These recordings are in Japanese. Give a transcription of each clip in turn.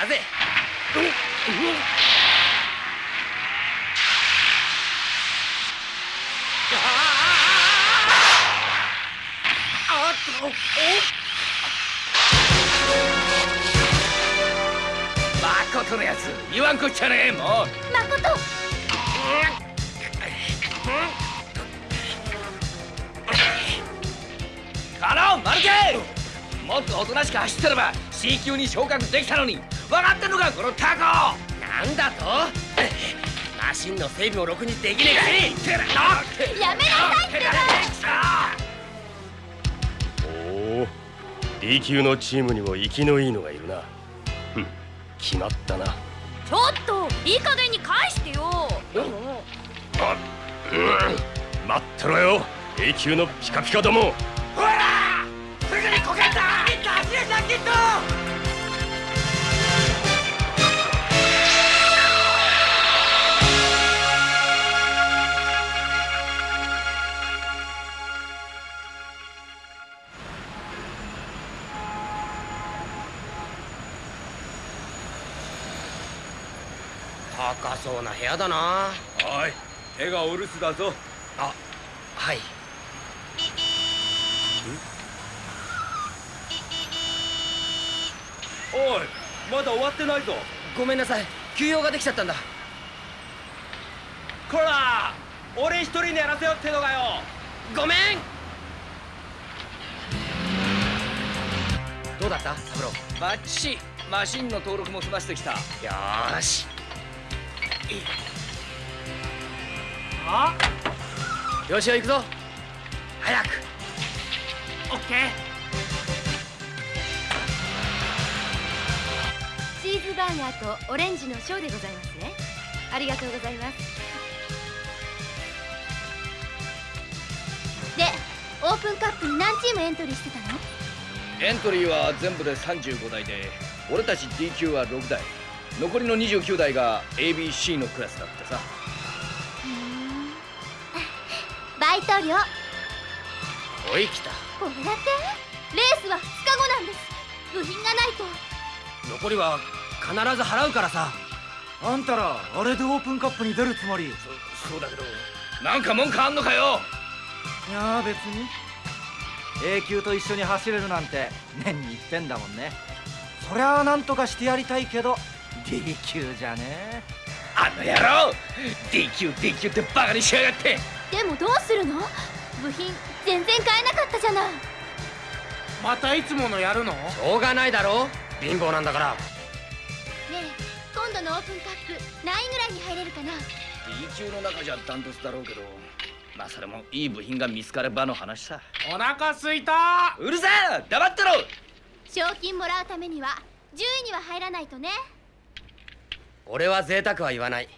ったぜあっと。のやつ。言わんこっちゃねえもう。まこと。マルケもっとおとなしく走ってれば C 級に昇格できたのに分かってんのかこのタコ！なんだと？マシンの整備もろくにできねえかいやめなさいっておお D 級のチームにも生きのいいのがいるな。ふん決まったな。ちょっといい加減に返してよ！あうん。待ってろよ A 級のピカピカどもそうな部屋だな。おい手がお留守だぞ。あはい。おいまだ終わってないぞ。ごめんなさい。休養ができちゃったんだ。こら俺一人にやらせよってのかよ。ごめん。どうだった？サブローバッチシ。マシンの登録も済ませてきた。よーしあよしよ行くぞ。早く。オッケチーズバーガーとオレンジのショーでございますね。ありがとうございます。でオープンカップに何チームエントリーしてたの？エントリーは全部で35台で俺たち D 級は6台残りの29台が ABC のクラスだってさ。バイト料。おい来た。これだってレースは2日後なんです。部品がないと。残りは必ず払うからさ。あんたらあれでオープンカップに出るつもり？いそそうだけどなんか文句あんのかよ。や別に。A 級と一緒に走れるなんて年に一遍だもんね。そりゃあなんとかしてやりたいけど D 級じゃね。あの野郎 D 級 D 級ってバカにしやがって。でもどうするの？部品全然買えなかったじゃない。またいつものやるの？しょうがないだろ。貧乏なんだから。ねえ今度のオープンカップ何位ぐらいに入れるかな？D 級の中じゃダントツだろうけど。まあそれもいい部品が見つかればの話さ。お腹すいた！うるさい！黙ってろ！賞金もらうためには10位には入らないとね俺は贅沢は言わない。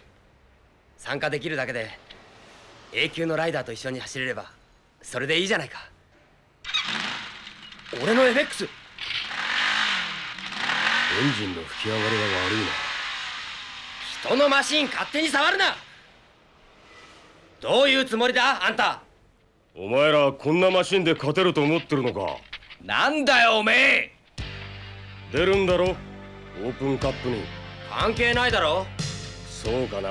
参加できるだけで A 級のライダーと一緒に走れればそれでいいじゃないか。俺の FX エンジンの吹き上がりが悪いな。人のマシン勝手に触るな。どういうつもりだあんた。お前らこんなマシンで勝てると思ってるのか。なんだよおめえ。出るんだろ？オープンカップに関係ないだろ。そうかな。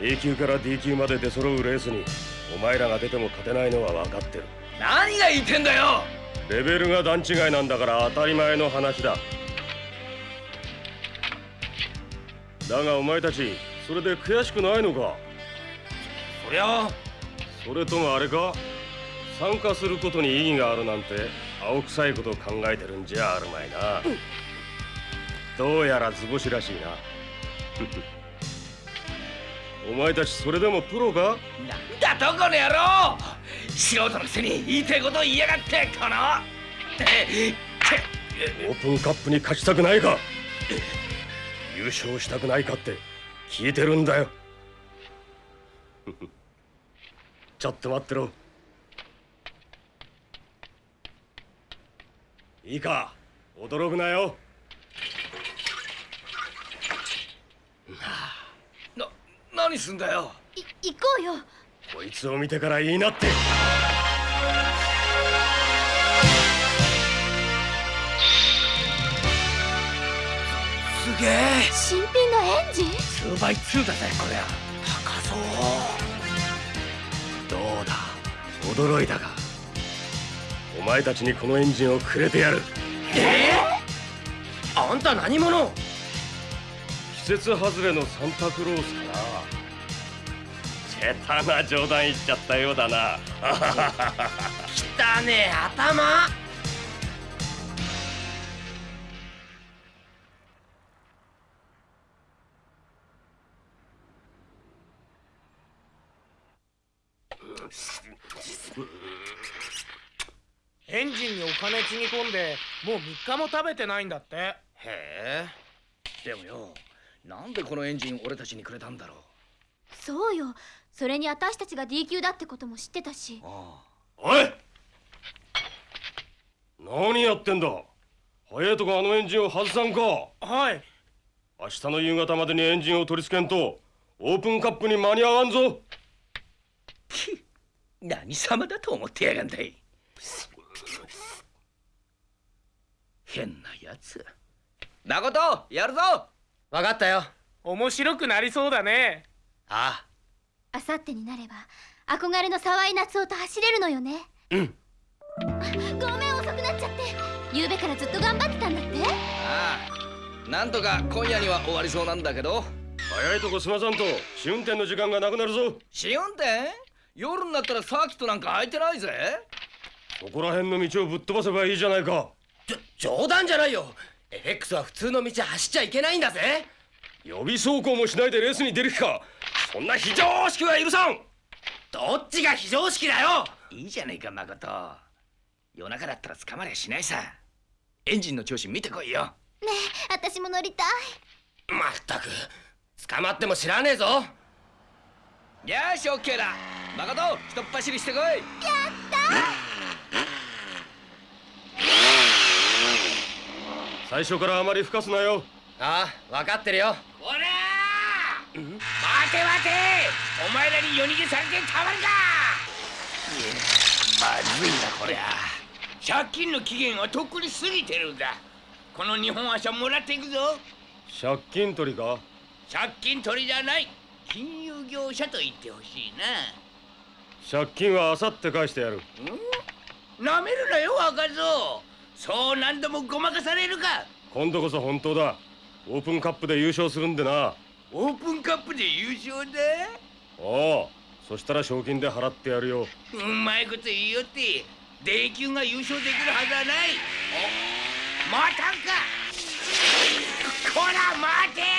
A 級から D 級まで出揃うレースにお前らが出ても勝てないのは分かってる。何が言ってんだよ。レベルが段違いなんだから当たり前の話だ。だがお前たちそれで悔しくないのか？そりゃそれともあれか？参加することに意義があるなんて青臭いこと考えてるんじゃあるまいな、どうやら図星らしいな。お前たちそれでもプロか？なんだとこの野郎！素人のくせに言いたいこと言いやがってこの！えオープンカップに勝ちたくないか？優勝したくないかって聞いてるんだよ。ちょっと待ってろ。いいか？驚くなよな何すんだよ。い行こうよ。こいつを見てからいいなって。げえ。新品のエンジン？2倍2だぜこりゃ。高そう。どうだ？驚いたか？お前たちにこのエンジンをくれてやる。ええあんた何者？季節外れのサンタクロースかな。下手な冗談言っちゃったようだな。汚ねえ頭。エンジンにお金つぎ込んでもう3日も食べてないんだって。へえ。でもよなんでこのエンジン俺たちにくれたんだろう？そうよ。それに私たちが D 級だってことも知ってたし。あおい！何やってんだ？早いとこあのエンジンを外さんか。はい。明日の夕方までにエンジンを取り付けんとオープンカップに間に合わんぞ。何様だと思ってやがんだい？変なやつ誠やるぞわかったよ。面白くなりそうだね。ああ。さってになれば憧れの沢井夏夫と走れるのよね。うん。ごめん遅くなっちゃって。夕べからずっと頑張ってたんだって。ああ。なんとか今夜には終わりそうなんだけど。早いとこ済まさんと試運転の時間がなくなるぞ。試運転？夜になったらサーキットなんか空いてないぜ。そこら辺の道をぶっ飛ばせばいいじゃないか。じょ冗談じゃないよ FX は普通の道走っちゃいけないんだぜ。予備走行もしないでレースに出る気か。そんな非常識は許さん。どっちが非常識だよ。いいじゃねえか誠。夜中だったら捕まりゃしないさ。エンジンの調子見てこいよ。ねえ私も乗りたい。まったく。捕まっても知らねえぞ。よしオッケーだ。誠ひとっ走りしてこい最初からあまり吹かすなよ。ああ分かってるよ。こらー！待て待て！お前らに夜逃げされてたまるか！まずいなこりゃ。借金の期限はとっくに過ぎてるんだ。この日本足はもらっていくぞ。借金取りか？借金取りじゃない。金融業者と言ってほしい借金はあさって返してやる。ななめるなよ若造そう何度もごまかされるか。今度こそ本当だ。オープンカップで優勝するんでな。オープンカップで優勝だおおそしたら賞金で払ってやるよ。うまいこと言いよってデ級が優勝できるはずはない。お待たんか。こら待て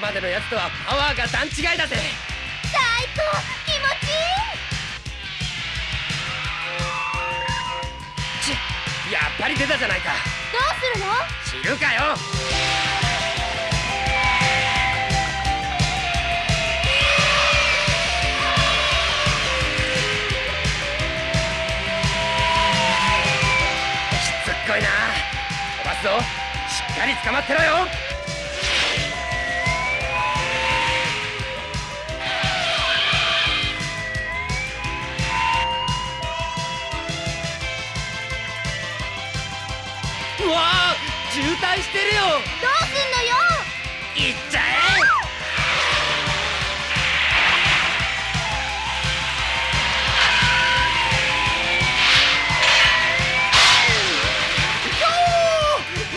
までのやつとはパワーが段違いだぜ。最高気持ちいい。ちやっぱり出たじゃないか。どうするの？知るかよ。しっかり捕まってろよ渋滞してるよ。どうすんのよ。行っちゃえ。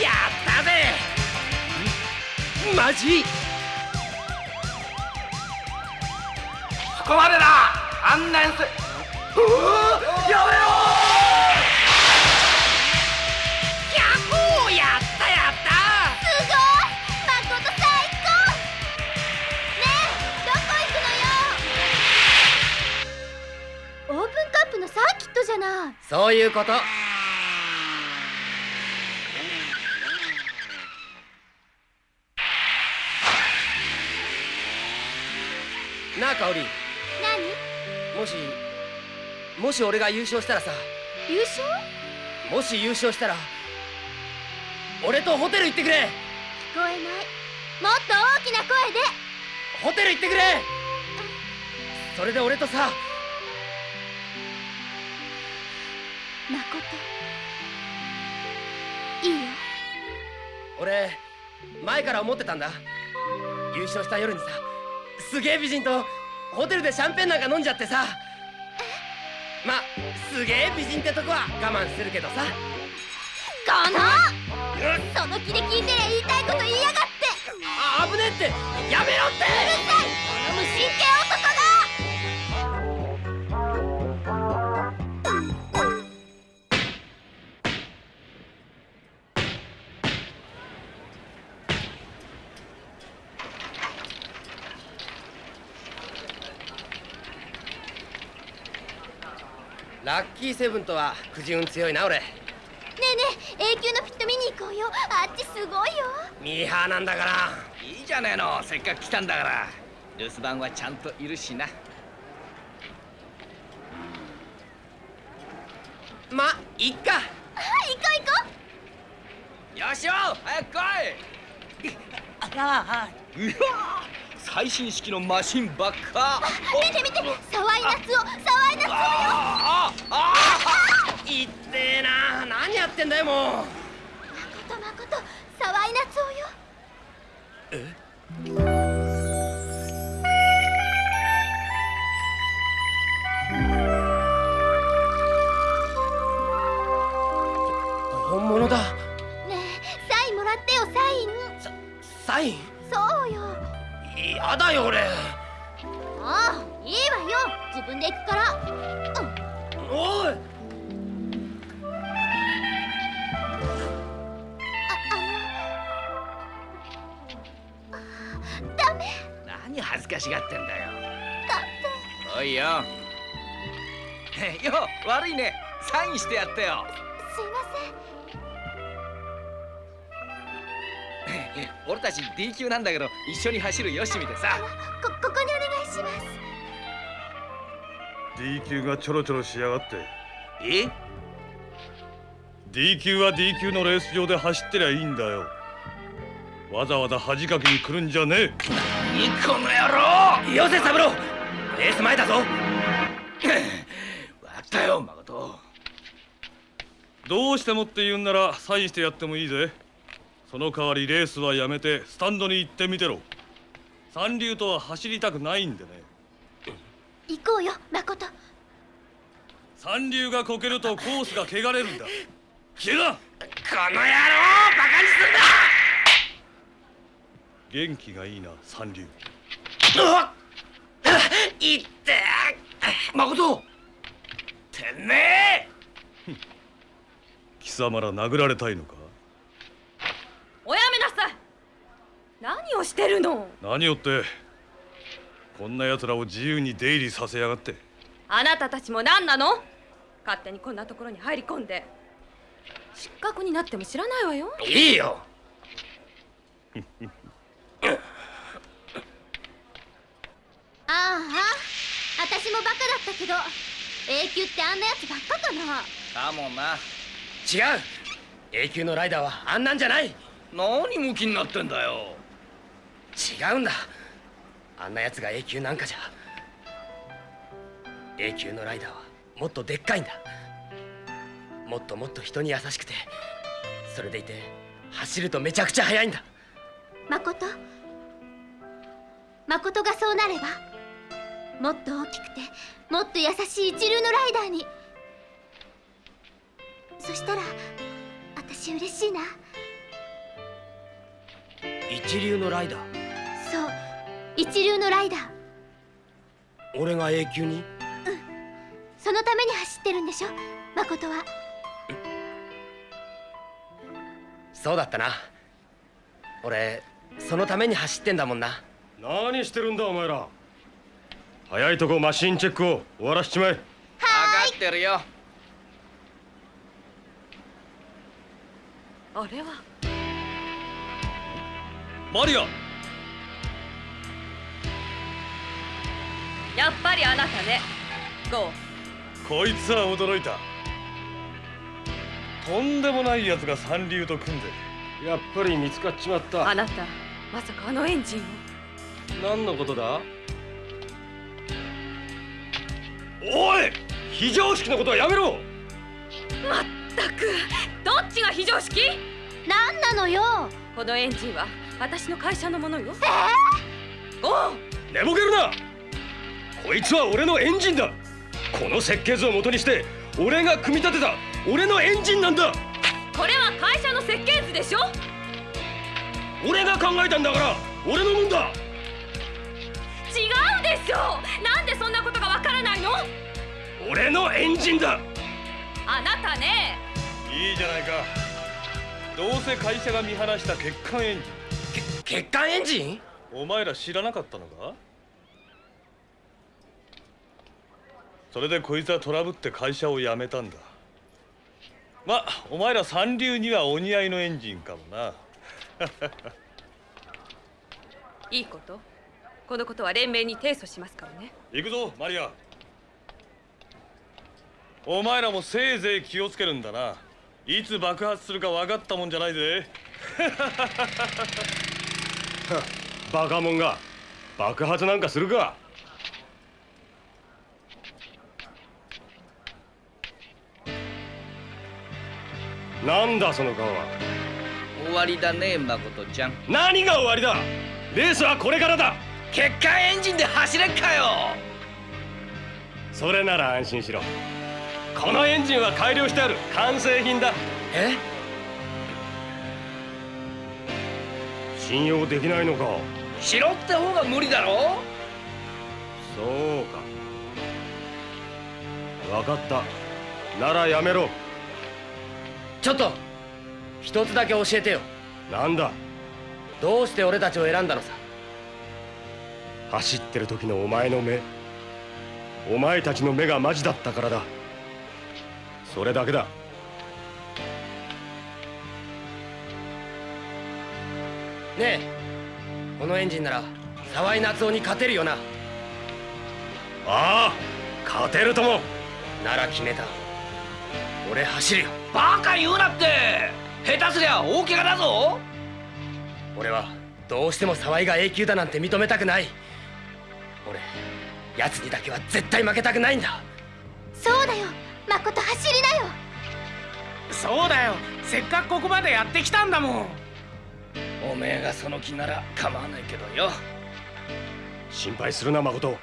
やったぜ。マジ？ここまでだ。案内す。やめろじゃな。いそういうこと。なあ香織何？もしもし俺が優勝したらさ。優勝？もし優勝したら俺とホテル行ってくれ。聞こえない。もっと大きな声で。ホテル行ってくれ。それで俺とさいいよ。俺前から思ってたんだ。優勝した夜にさすげえ美人とホテルでシャンペンなんか飲んじゃってさ。ますげえ美人ってとこは我慢するけどさ。このその気で聞いてりゃ言いたいこと言いやがって。あ危ねえって。やめろって。この無神経男ラッキーセブンとはくじ運強いな俺。ねえねえ永久のピット見に行こうよ。あっちすごいよ。ミーハーなんだから。いいじゃねえの。せっかく来たんだから。留守番はちゃんといるしな。まいっか。あ行こう行こよしよ早く来い。ああうわ最新式のマシンばっか。う見て見て沢井夏夫沢井夏夫よ。あああいってえな何やってんだよもう D 級なんだけど一緒に走るよしみでさ。こここにお願いします。D 級がちょろちょろしやがって。え？D 級は D 級のレース場で走ってりゃいいんだよ。わざわざ恥かきに来るんじゃねえ。いこの野郎よせ三郎レース前だぞ。わかったよ誠。どうしてもって言うんならサインしてやってもいいぜその代わりレースはやめてスタンドに行ってみてろ。三流とは走りたくないんでね。行こうよ誠。三流がこけるとコースが汚れるんだ。消えなこの野郎バカに元気がいいな三流。いって誠！てめえ！貴様ら殴られたいのか？おやめなさい。何をしてるの？何よってこんな奴らを自由に出入りさせやがって。あなたたちも何なの？勝手にこんなところに入り込んで。失格になっても知らないわよ。いいよ。ああ私もバカだったけど永久ってあんなやつばっかかな。かもな。違う。永久のライダーはあんなんじゃない何ムキになってんだよ。違うんだ。あんなやつが永久なんかじゃ。永久のライダーはもっとでっかいんだ。もっともっと人に優しくてそれでいて走るとめちゃくちゃ速いんだ。誠？誠がそうなればもっと大きくてもっと優しい一流のライダーに。そしたら私嬉しいな一流のライダー。そう一流のライダー。俺が永久に？そのために走ってるんでしょ？誠は。そうだったな。俺そのために走ってんだもんな。何してるんだお前ら。早いとこマシンチェックを終わらしちまえ。分かってるよ。あれはマリア。やっぱりあなたね。ゴー。こいつは驚いた。とんでもない奴が三流と組んで。やっぱり見つかっちまった。あなたまさかあのエンジンを。何のことだ？おい！非常識のことはやめろ！まったく。どっちが非常識？何なのよ！このエンジンは私の会社のものよ。おう寝ぼけるな。こいつは俺のエンジンだ。この設計図を元にして俺が組み立てた俺のエンジンなんだ。これは会社の設計図でしょ？俺が考えたんだから俺のもんだ。違うでしょ！なんでそんなことがわからないの？俺のエンジンだ。あなたね。いいじゃないか。どうせ会社が見放した欠陥エンジ血管エンジン？ンお前ら知らなかったのか？それでこいつはトラブって会社を辞めたんだ。まお前ら三流にはお似合いのエンジンかもな。いいこと？このことは連盟に提訴しますからね。行くぞマリア。お前らもせいぜい気をつけるんだな。いつ爆発するか分かったもんじゃないぜ バカモンが爆発なんかするか。なんだその顔は。終わりだね誠ちゃん。何が終わりだ。レースはこれからだ。血管エンジンで走れっかよ。それなら安心しろ。このエンジンは改良してある。完成品だ。え？信用できないのか。しろって方が無理だろ？そうか。分かった。ならやめろ。ちょっと一つだけ教えてよ。なんだ？どうして俺たちを選んだのさ？走ってる時のお前の目。お前たちの目がマジだったからだ。それだけだねえ。このエンジンなら沢井夏夫に勝てるよな。ああ勝てるとも。なら決めた。俺走るよ。バカ言うなって。下手すりゃ大怪我だぞ。俺はどうしても沢井が A 級だなんて認めたくない。俺奴にだけは絶対負けたくないんだ。そうだよ。誠走りなよ。そうだよ。せっかくここまでやってきたんだもんおめえがその気なら構わないけどよ。心配するな誠。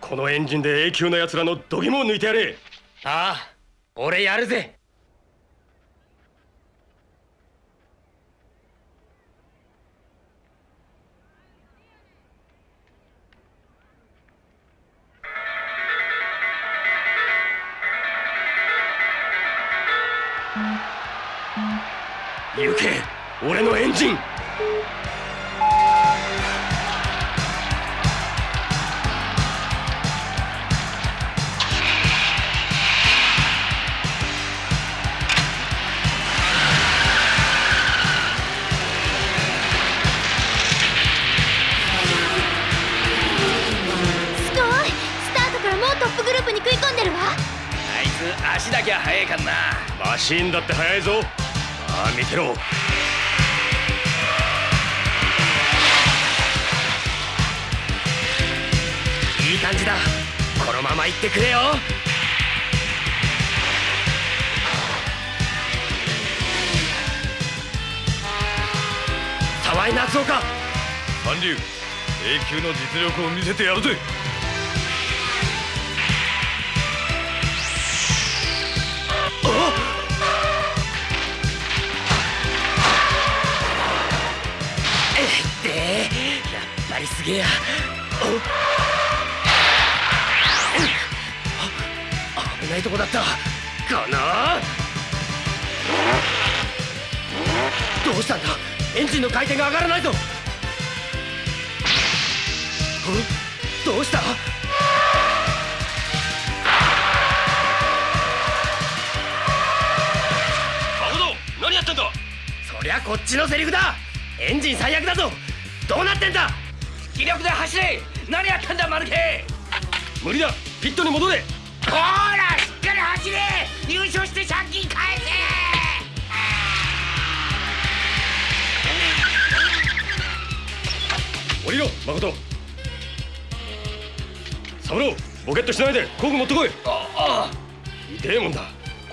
このエンジンで A 級の奴らの度肝を抜いてやれ。ああ俺やるぜ。行け俺のエンジンつ足だけは速いかんな。マシーンだって速いぞ。ああ見てろ。いい感じだ。このまま行ってくれよ。沢井夏夫か。三流 A 級の実力を見せてやるぜりすげえや。あ危ないとこだったかなどうしたんだエンジンの回転が上がらないぞどうした誠何やってんだそりゃこっちのセリフだエンジン最悪だぞどうなってんだ気力で走れ。何やってんだマルケ無理だ。ピットに戻れ。ほーらしっかり走れ。優勝して借金返せ。降りろ誠。三郎ボケっとしないで。工具持ってこい。ああ痛えもんだ。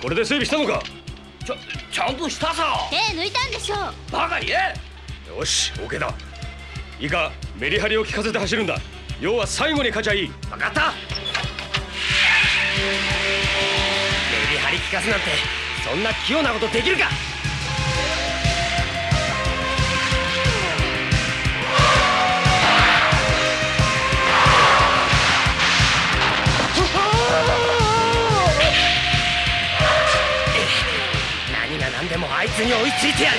これで整備したのか。ちゃちゃんとしたさ。手抜いたんでしょう。バカ言えよし OK だ。いいかメリハリを効かせて走るんだ。要は最後に勝ちゃいい。分かった。メリハリ効かすなんてそんな器用なことできるか。何が何でもあいつに追いついてやる。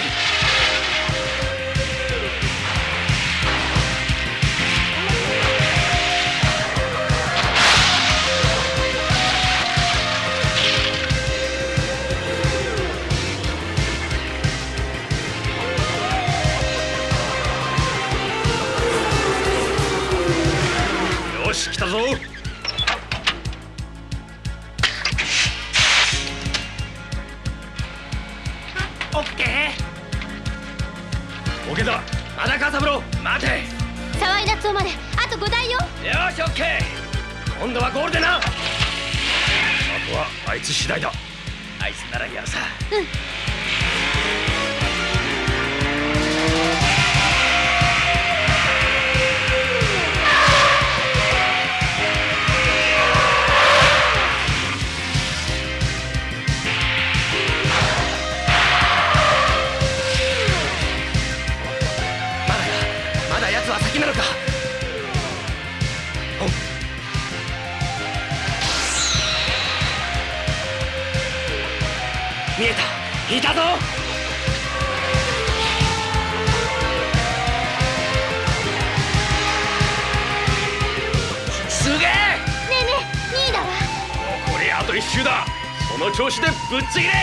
残りあと一周だ。その調子でぶっちぎれ。や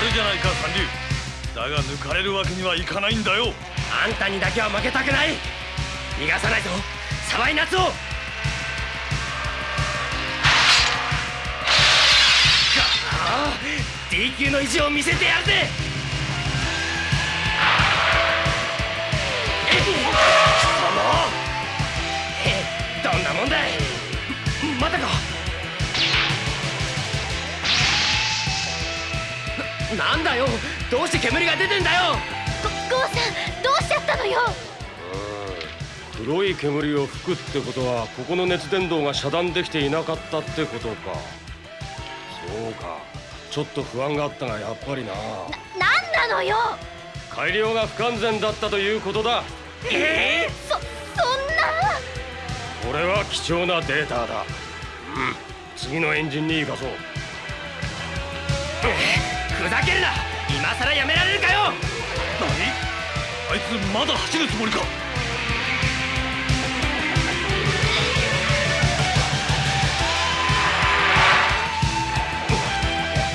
るじゃないか三流。だが抜かれるわけにはいかないんだよ。あんたにだけは負けたくない。逃がさないぞ。沢井夏夫か。あ D 級の意地を見せてやるぜ。えっ？その？えどんなもんだい？またか。ななんだよ。どうして煙が出てんだよ。ゴゴーさんどうしちゃったのよ。黒い煙を吹くってことはここの熱伝導が遮断できていなかったってことか。そうか。ちょっと不安があったがやっぱりな。なんなのよ。改良が不完全だったということだ。えそそんな？これは貴重なデータだ。うん。次のエンジンに生かそうふざけるな！今さらやめられるかよ！何？あいつまだ走るつもりか？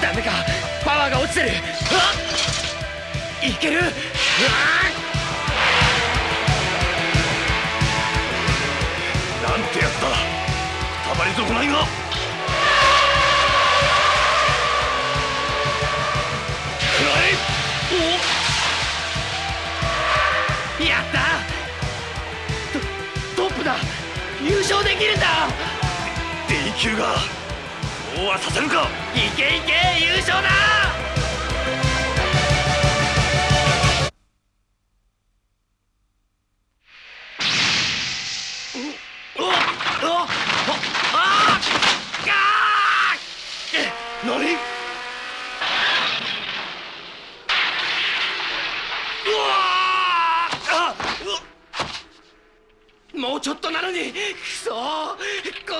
ダメか！パワーが落ちてる！うわっ！いける？なんてやつだ！くたばり損ないがやった。トトップだ。優勝できるんだ。D 級がそうはさせるか。いけいけ優勝だ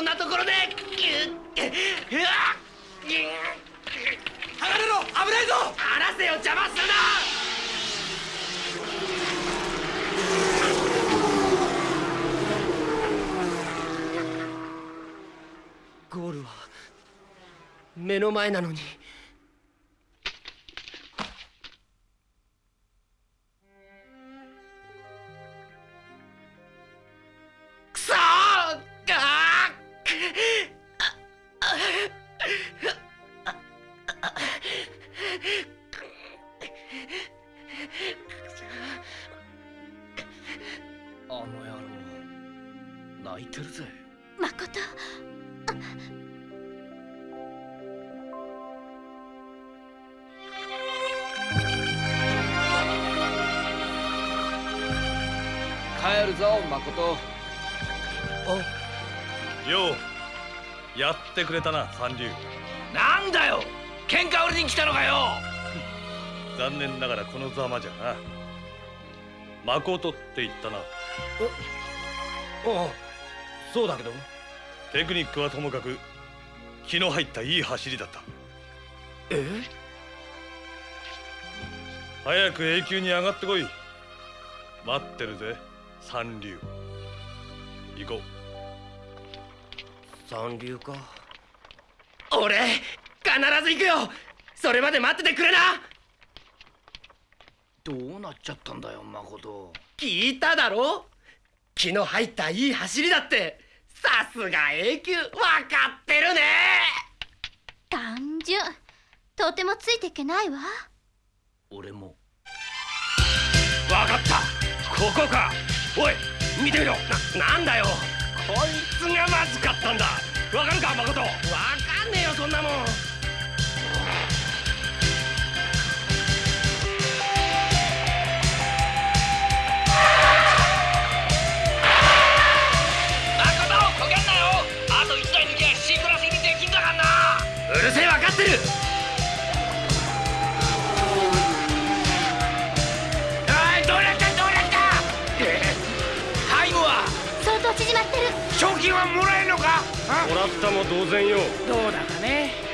ーこんなところでぎゅっうわっ離れろ危ないぞ！離せよ邪魔するな！ゴールは目の前なのに。くれたな三流。なんだよ喧嘩売りに来たのかよ。残念ながらこのざまじゃな。誠って言ったな。ああそうだけど。テクニックはともかく気の入ったいい走りだった。え？早く A 級に上がってこい。待ってるぜ三流。行こう。三流か俺必ず行くよ。それまで待っててくれな。どうなっちゃったんだよ誠聞いただろ？気の入ったいい走りだって。さすが A 級分かってるね。単純。とてもついていけないわ。俺も。わかった。ここか。おい見てみろ。ななんだよ。こいつがまずかったんだ。わかるか誠わそんなもん。誠こけんなよ。あと1台抜きゃ C クラス入りできんだからなうるせえ分かってるおいどうなったどうなったタイムは。相当縮まってる賞金はもらえるのかもらったも同然よ。どうだかね。